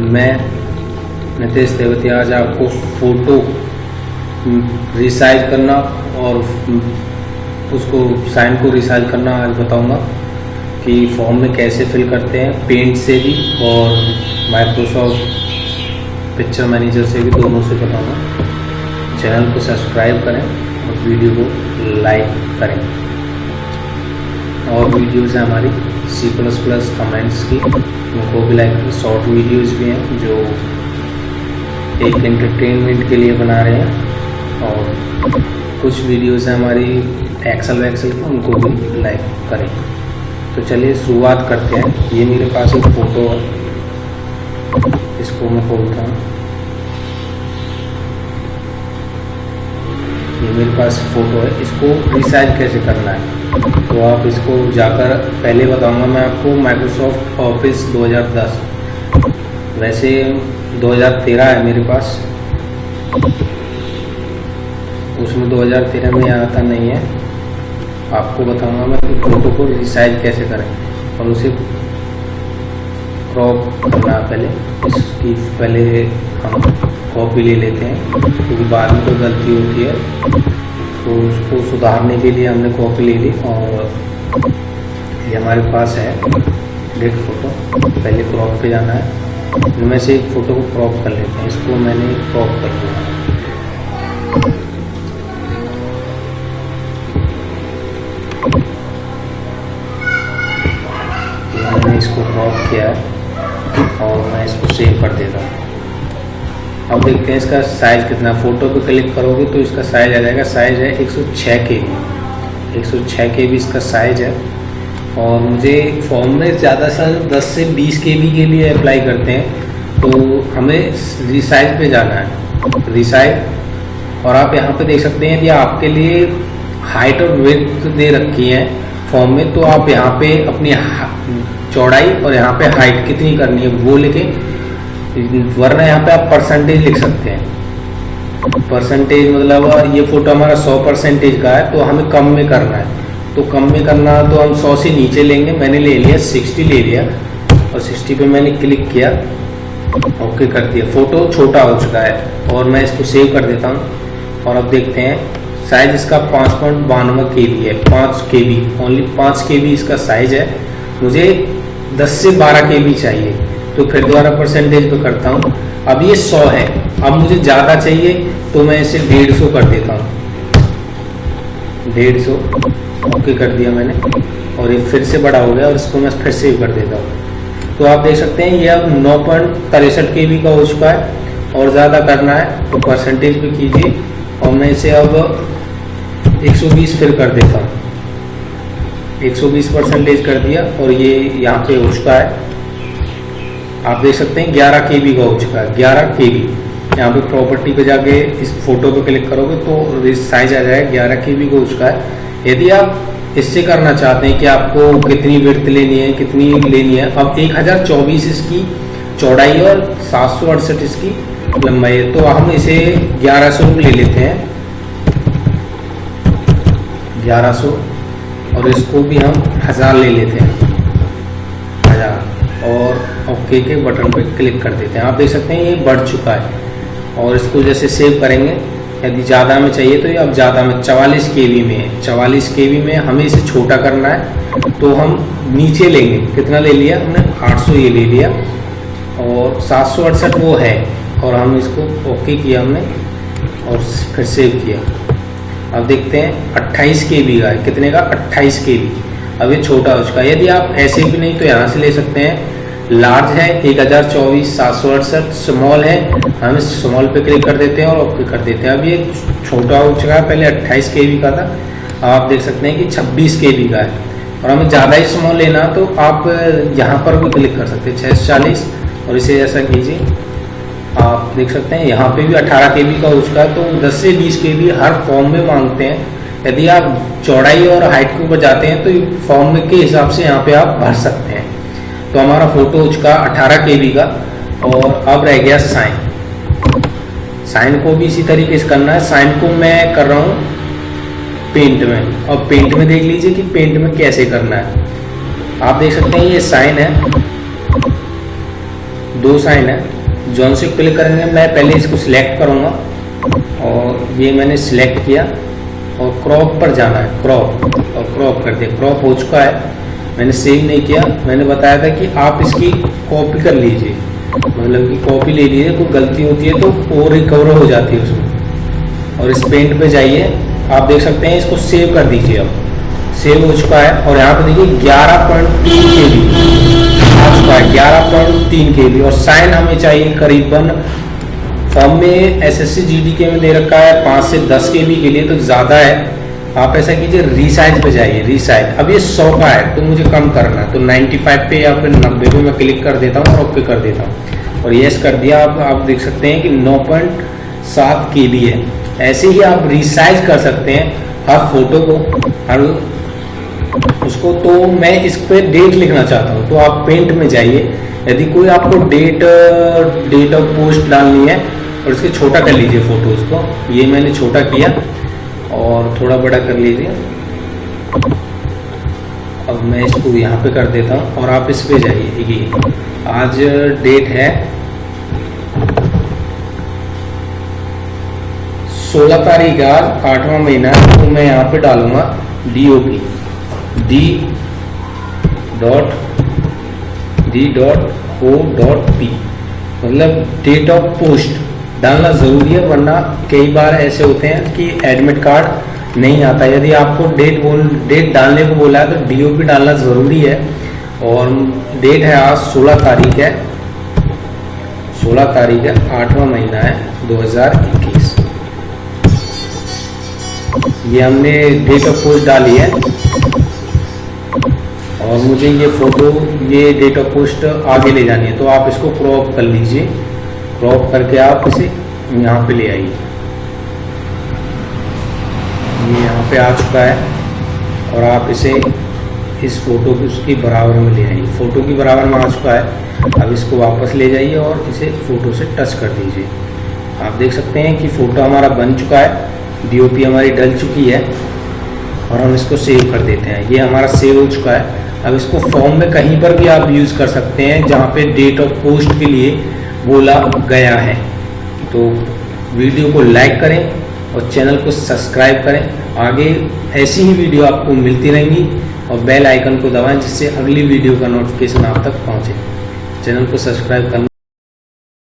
मैं नितेश देवती आज आपको फ़ोटो रिसाइज करना और उसको साइन को रिसाइज करना आज बताऊँगा कि फॉर्म में कैसे फिल करते हैं, पेंट से भी और माइक्रोसॉफ्ट पिक्चर मैनेजर से भी दोनों से बताऊँगा। चैनल को सब्सक्राइब करें और वीडियो को लाइक करें। और वीडियोस हैं हमारी। सी प्लस प्लस कमेंट्स की। उनको भी लाइक शॉर्ट वीडियोज़ भी हैं, जो एक एंटरटेनमेंट के लिए बना रहे हैं। और कुछ वीडियोस हैं हमारी एक्सल वैक्सल की, उनको भी लाइक करें। तो चलिए शुरुआत करते हैं। ये मेरे पास एक फ़ोटो है। इसको मैं खोलता हूँ। मेरे पास फ़ोटो है, इसको रिसाइज कैसे करना है? तो आप इसको जाकर पहले बताऊँगा मैं आपको माइक्रोसॉफ्ट ऑफ़िस 2010 वैसे 2013 है मेरे पास। उसमें 2013 में आता नहीं है। आपको बताऊँगा मैं कि फ़ोटो को रिसाइज कैसे करें और उसे क्रॉप करना पहले। इसकी पहले हम कॉपी ले लेते हैं, क्योंकि तो बाद में कोई गलती होती है। तो उसको सुधारने के लिए हमने कॉपी ले ली और ये हमारे पास है डेट फ़ोटो पहले क्रॉप पे जाना है, इनमें से एक फ़ोटो को क्रॉप कर लेते हैं, इसको मैंने क्रॉप कर लिया मैंने इसको क्रॉप किया है और मैं इसको सेव कर देता हूँ। अब देखते हैं इसका साइज़ कितना। फ़ोटो पे क्लिक करोगे तो इसका साइज़ आ जाएगा। साइज़ है 106 के बी। एक सौ छः के बी इसका साइज़ है। और मुझे फॉर्म में ज़्यादा से 10 से 20 के बी के लिए अप्लाई करते हैं। तो हमें रिसाइज पे जाना है। रिसाइज और आप यहाँ पे देख सकते हैं यदि आपके लिए हाइट और वेथ दे रखी है फॉर्म में तो आप यहाँ पे अपनी चौड़ाई और यहाँ पे हाइट कितनी करनी है वो लिखे। वरना यहाँ पे आप परसेंटेज लिख सकते हैं। परसेंटेज मतलब ये फ़ोटो हमारा 100 परसेंटेज का है तो हमें कम में करना है। तो कम में करना तो हम 100 से नीचे लेंगे, मैंने ले लिया 60 ले लिया, और 60 पे मैंने क्लिक किया ओके कर दिया। फ़ोटो छोटा हो चुका है, और मैं इसको सेव कर देता हूँ। और अब देखते हैं साइज़ इसका पाँच पॉइंट बानवे के बी है, पाँच के बी ओनली पाँच के बी इसका साइज़ है। मुझे दस से बारह के बी चाहिए। तो फिर दोबारा परसेंटेज पे करता हूँ। अब ये सौ है। अब मुझे ज़्यादा चाहिए तो मैं इसे डेढ़ सौ कर देता हूँ। डेढ़ सौ ओके कर दिया मैंने। और ये फिर से बड़ा हो गया और इसको मैं फिर से कर देता हूँ। तो आप देख सकते हैं, ये अब नौ पॉइंट तिरसठ के बी का हो चुका है और ज़्यादा करना है तो परसेंटेज पे कीजिए। और मैं इसे अब 120 फिर कर देता हूँ। 120 परसेंटेज कर दिया और ये यहाँ पे हो चुका है। आप देख सकते हैं 11 के बी का हो चुका है 11 के बी यहाँ पे प्रॉपर्टी पे जाके इस फ़ोटो पे क्लिक करोगे तो साइज़ आ जाएगा 11 के बी का हो चुका है। यदि आप इससे करना चाहते हैं कि आपको कितनी विर्थ लेनी है, कितनी लेनी है, अब 1024 इसकी चौड़ाई और सात सौ अड़सठ इसकी लंबाई है तो हम इसे 1100 ले लेते हैं। 1100 और इसको भी हम हज़ार ले लेते हैं। और ओके के बटन पे क्लिक कर देते हैं। आप देख सकते हैं ये बढ़ चुका है और इसको जैसे सेव करेंगे, यदि ज़्यादा में चाहिए तो ये अब ज़्यादा में, चवालीस के में है। चवालीस के में हमें इसे छोटा करना है तो हम नीचे लेंगे। कितना ले लिया हमने? 800 ये ले लिया और सात सौ अड़सठ वो है और हम इसको ओके किया हमने और फिर सेव किया। अब देखते हैं 28 के बी का है। कितने का? 28 के बी अब ये छोटा हो चुका है यदि आप ऐसे भी नहीं तो यहाँ से ले सकते हैं। लार्ज है, एक हज़ार चौबीस सात सौ अड़सठ। स्मॉल है, हम इस स्मॉल पे क्लिक कर देते हैं और ओके कर देते हैं। अब ये छोटा हो चुका है, पहले अट्ठाईस के का था। अब आप देख सकते हैं कि छब्बीस के का है। और हमें ज़्यादा ही स्मॉल लेना तो आप यहाँ पर भी क्लिक कर सकते हैं छः चालीस। और इसे ऐसा कीजिए, आप देख सकते हैं, यहाँ पे भी 18 के का हो चुका है। तो 10 से 20 के हर फॉर्म में मांगते हैं। यदि आप चौड़ाई और हाइट के ऊपर जाते हैं तो फॉर्म के हिसाब से यहाँ पे आप भर सकते हैं। तो हमारा फ़ोटो चुका अठारह के का और अब रह गया साइन। साइन को भी इसी तरीके से करना है। साइन को मैं कर रहा हूँ पेंट में। और पेंट में देख लीजिए कि पेंट में कैसे करना है। आप देख सकते हैं ये साइन है। दो साइन है। जौन से क्लिक करेंगे। मैं पहले इसको सिलेक्ट करूँगा और ये मैंने सिलेक्ट किया। और क्रॉप पर जाना है क्रॉप और क्रॉप कर दिया। क्रॉप हो चुका है। मैंने सेव नहीं किया। मैंने बताया था कि आप इसकी कॉपी कर लीजिए। मतलब कि कॉपी ले लीजिए। कोई गलती होती है तो वो रिकवर हो जाती है उसमें। और इस पेंट पे जाइए। आप देख सकते हैं इसको सेव कर दीजिए अब। सेव हो चुका है। और यहाँ पे देखिए ग्यारह पॉइंट तीन के बी आ चुका है। ग्यारह पॉइंट तीन के बी और साइन हमें चाहिए करीबन फॉर्म में एस एस के में दे रखा है, पाँच से दस के बी के लिए तो ज़्यादा है। आप ऐसा कीजिए रिसाइज पे जाइए रिसाइज अब ये सौ का है तो मुझे कम करना है। तो 95 पे या फिर नब्बे पे मैं क्लिक कर देता हूँ और ओके कर देता हूँ। और यस कर दिया, आप आप देख सकते हैं कि 9.7 के बी है। ऐसे ही आप रिसाइज कर सकते हैं हर फ़ोटो को, हर उसको। तो मैं इस पर डेट लिखना चाहता हूँ तो आप पेंट में जाइए। यदि कोई आपको डेट डेट ऑफ़ पोस्ट डालनी है और इसके छोटा कर लीजिए फ़ोटोज़ को। ये मैंने छोटा किया और थोड़ा बड़ा कर लीजिए। अब मैं इसको यहाँ पे कर देता हूँ और आप इस पे जाइए। ये आज डेट है सोलह तारीख आज, आठवां महीना तो मैं यहाँ पे डालूँगा D O P D dot D dot O dot P मतलब डेट ऑफ़ पोस्ट डालना ज़रूरी है, वरना कई बार ऐसे होते हैं कि एडमिट कार्ड नहीं आता। यदि आपको डेट बोल डेट डालने को बोला है तो डीओपी डालना ज़रूरी है। और डेट है आज 16 तारीख है। 16 तारीख है, आठवां महीना है 2021 ये हमने डेट ऑफ़ पोस्ट डाली है। और मुझे ये फ़ोटो ये डेट ऑफ़ पोस्ट आगे ले जानी है तो आप इसको क्रॉप कर लीजिए। क्रॉप करके आप इसे यहाँ पे ले आइए। ये यहाँ पे आ चुका है और आप इसे इस फ़ोटो की उसकी बराबर में ले आइए। फ़ोटो की बराबर में आ चुका है। अब इसको वापस ले जाइए और इसे फ़ोटो से टच कर दीजिए। आप देख सकते हैं कि फ़ोटो हमारा बन चुका है। डीओपी हमारी डल चुकी है और हम इसको सेव कर देते हैं। ये हमारा सेव हो चुका है। अब इसको फॉर्म में कहीं पर भी आप यूज़ कर सकते हैं, जहाँ पे डेट ऑफ़ पोस्ट के लिए बोला गया है। तो वीडियो को लाइक करें और चैनल को सब्सक्राइब करें। आगे ऐसी ही वीडियो आपको मिलती रहेंगी और बेल आइकन को दबाएँ जिससे अगली वीडियो का नोटिफिकेशन आप तक पहुँचे। चैनल को सब्सक्राइब करना